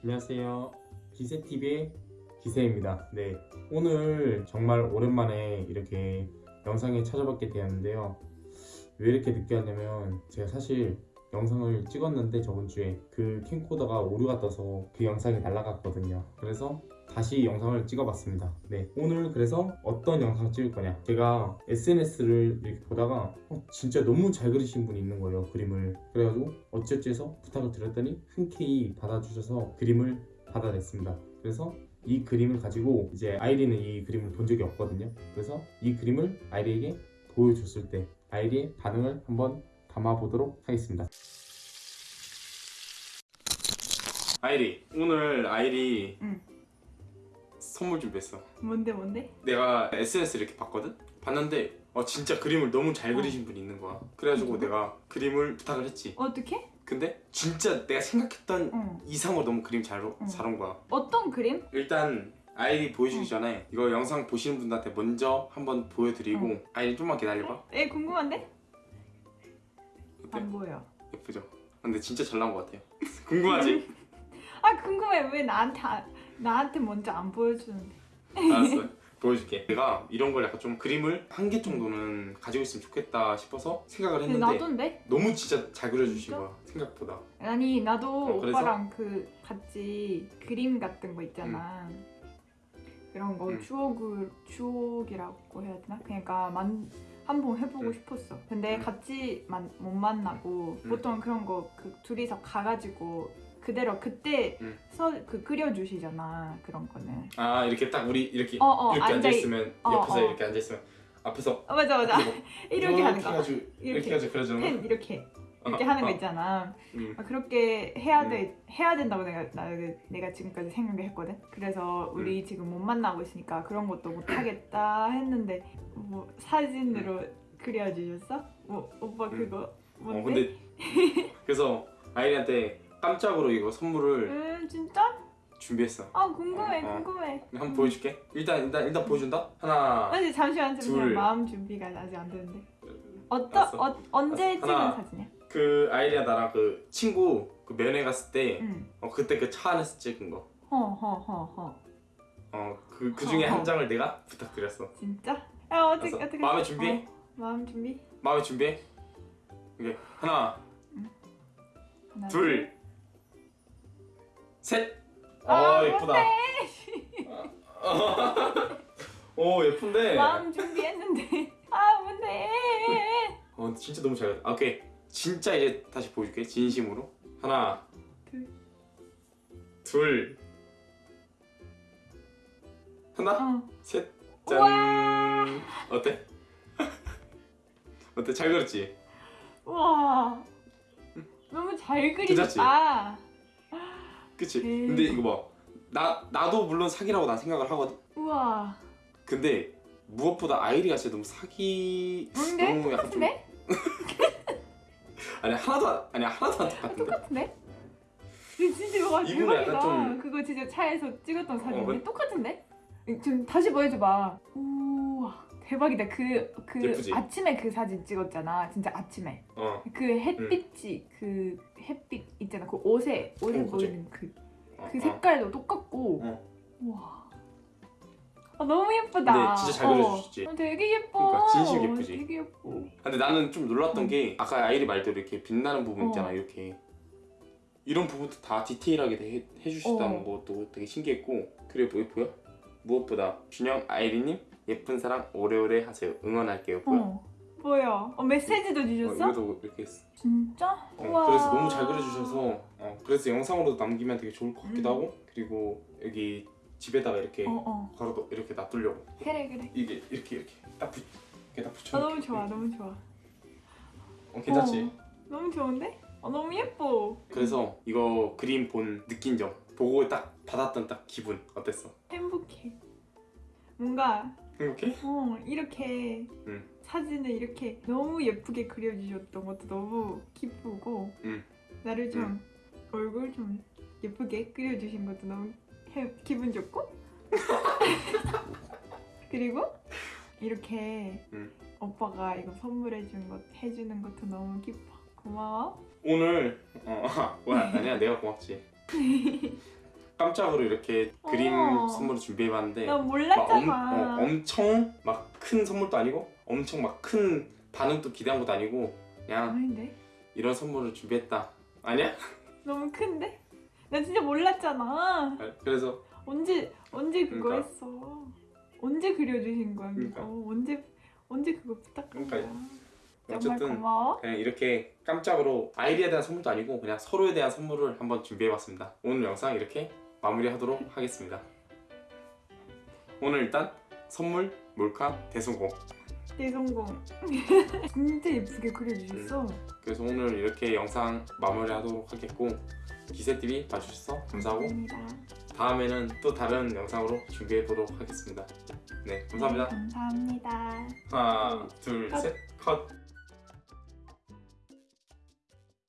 안녕하세요. 기세TV의 기세입니다. 네. 오늘 정말 오랜만에 이렇게 영상에 찾아뵙게 되었는데요. 왜 이렇게 늦게 왔냐면 제가 사실 영상을 찍었는데 저번 주에 그 캠코더가 오류가 떠서 그 영상이 날라갔거든요. 그래서 다시 영상을 찍어봤습니다. 네. 오늘 그래서 어떤 영상을 찍을 거냐. 제가 SNS를 이렇게 보다가 어, 진짜 너무 잘 그리신 분이 있는 거예요. 그림을. 그래가지고 어찌어찌 해서 부탁을 드렸더니 흔쾌히 받아주셔서 그림을 받아냈습니다. 그래서 이 그림을 가지고 이제 아이리는 이 그림을 본 적이 없거든요. 그래서 이 그림을 아이리에게 보여줬을 때 아이리의 반응을 한번 담아보도록 하겠습니다. 아이리 오늘 아이리 응. 선물 준비했어. 뭔데 뭔데? 내가 SNS 이렇게 봤거든? 봤는데 어, 진짜 그림을 너무 잘 어. 그리신 분이 있는 거야. 그래가지고 누구? 내가 그림을 부탁을 했지. 어떻게? 근데 진짜 내가 생각했던 응. 이상으로 너무 그림 잘, 응. 잘온 거야. 어떤 그림? 일단 아이리 보여주기 응. 전에 이거 영상 보시는 분들한테 먼저 한번 보여드리고 응. 아이리 좀만 기다려봐. 에 궁금한데? 어때? 안 보여. 예쁘죠? 근데 진짜 잘 나온 것 같아요. 궁금하지? 아 궁금해 왜 나한테 안- 나한테 먼저 안 보여주는데? 알았어. 보여줄게. 내가 이런 걸 약간 좀 그림을 한 개 정도는 가지고 있으면 좋겠다 싶어서 생각을 했는데 나도인데? 너무 진짜 잘 그려주신 진짜? 거야. 생각보다. 아니 나도 어? 오빠랑 그 같이 그림 같은 거 있잖아. 그런 거 응. 추억을 추억이라고 해야 되나? 그러니까 만 한번 해보고 응. 싶었어. 근데 응. 같이 만, 못 만나고 응. 보통 그런 거 그 둘이서 가가지고 그대로 그때 응. 서그 그려주시잖아 그런 거는. 아 이렇게 딱 우리 이렇게 어, 어, 이렇게 앉아 있으면 어, 옆에서 어. 이렇게 앉아 있으면 앞에서 어, 맞아 맞아 이렇게 이렇게 하는 거. 이렇게, 이렇게. 해가지고 그려주는 펜 거. 이렇게 이렇게 어, 하는 거 어. 있잖아. 음. 아, 그렇게 해야 돼 해야 된다고 내가 나, 내가 지금까지 생각했거든. 그래서 음. 우리 지금 못 만나고 있으니까 그런 것도 못 하겠다 했는데 뭐 사진으로 그려주셨어? 뭐 오빠 음. 그거 뭔데? 어 근데 그래서 아이리한테 깜짝으로 이거 선물을 음 진짜? 준비했어. 아 궁금해 어, 어. 궁금해. 한번 보여줄게. 일단 일단 일단 보여준다. 하나. 아니 잠시만 잠시만 둘. 마음 준비가 아직 안 되는데. 어떤 알았어. 어, 언제 찍은 하나. 사진이야? 그 아이리랑 나랑 그 친구 그 면회 갔을 때 응. 어, 그때 그 차 안에서 찍은 거. 허허허허. 어그 그 중에 어, 어. 한 장을 내가 부탁드렸어. 진짜? 아 어떻게. 어떻게? 마음의 준비? 어, 마음 준비. 마음의 준비해. 이게 하나, 하나, 둘, 셋. 아, 어 예쁘다. 오 예쁜데. 마음 준비했는데 아 뭔데 어 진짜 너무 잘. 아, 오케이. 진짜 이제 다시 보여줄게. 진심으로. 하나, 둘. 둘, 하나, 어 셋, 우와. 짠. 어때? 어때? 잘 그렸지? 우와 너무 잘? 그리셨다 그치? 음. 근데 이거 봐. 나 나도 물론 사기라고 난 생각을 하거든. 우와 근데 무엇보다 아이리가 진짜 너무 사기. 뭔데? 너무 약간 좀 똑같은데? 아니 하나도 안- 아니 하나도 안 똑같은데. 똑같은데? 근데 진짜 이거 이분은 약간 대박이다 좀- 그거 진짜 차에서 찍었던 사진인데 그- 똑같은데? 지금 다시 보여줘봐 우와 대박이다 그, 그 예쁘지? 아침에 그 사진 찍었잖아 진짜 아침에 어. 그 햇빛이 그 햇빛 있잖아 그 옷에 옷에 어, 그치? 보이는 그 어, 그 어. 색깔도 똑같고 어. 우와 아, 너무 예쁘다 근데 진짜 잘 그려주셨지? 어, 되게 예뻐 그러니까 진심 예쁘지? 되게 예뻐 근데 나는 좀 놀랐던 응. 게 아까 아이리 말대로 이렇게 빛나는 부분 어. 있잖아 이렇게 이런 부분도 다 디테일하게 해, 해주셨다는 어. 것도 되게 신기했고 그래 보여 보여? 무엇보다 준영 아이리님 예쁜 사랑 오래오래 하세요 응원할게요 보여? 어 뭐야 어, 메시지도 어, 주셨어? 이것도 이렇게 했어 진짜? 어, 우와. 그래서 너무 잘 그려주셔서 어, 그래서 영상으로도 남기면 되게 좋을 것 같기도 음. 하고 그리고 여기 집에다가 이렇게 어어 바로 이렇게 놔두려고 그래 그래 이게 이렇게 이렇게 딱, 붙, 이렇게 딱 아, 붙여 너무 좋아 너무 좋아 어, 괜찮지? 어, 너무 좋은데? 어, 너무 예뻐 그래서 이거 그림 본 느낀 점 보고 딱 받았던 딱 기분 어땠어? 행복해 뭔가 행복해? 어 이렇게 응. 사진을 이렇게 너무 예쁘게 그려주셨던 것도 너무 기쁘고 응. 나를 좀 얼굴 좀 예쁘게 그려주신 것도 너무 해- 기분 좋고 그리고 이렇게 응. 오빠가 이거 선물해준 것 해주는 것도 너무 기뻐 고마워 오늘 어 뭐야 아니야 내가 고맙지 깜짝으로 이렇게 그림 어. 선물을 준비해봤는데 나막 몰랐잖아. 엄, 어, 엄청 막 큰 선물도 아니고 엄청 막 큰 반응도 기대한 것도 아니고 그냥 아닌데? 이런 선물을 준비했다 아니야? 너무 큰데? 나 진짜 몰랐잖아. 아, 그래서 언제 언제 그거 그러니까. 했어? 언제 그려주신 거야? 그러니까. 어, 언제 언제 그거 부탁한 그러니까. 거야? 정말 어쨌든 고마워. 그냥 이렇게 깜짝으로 아이디에 대한 선물도 아니고 그냥 서로에 대한 선물을 한번 준비해봤습니다. 오늘 영상 이렇게 마무리하도록 하겠습니다. 오늘 일단 선물 몰카 대성공. 대성공. 진짜 예쁘게 그려주셨어. 그래서 오늘 이렇게 영상 마무리하도록 하겠고 기세TV 봐주셔서 감사하고 감사합니다. 다음에는 또 다른 영상으로 준비해보도록 하겠습니다. 네 감사합니다. 네, 감사합니다. 하나 둘 컷. 셋 컷.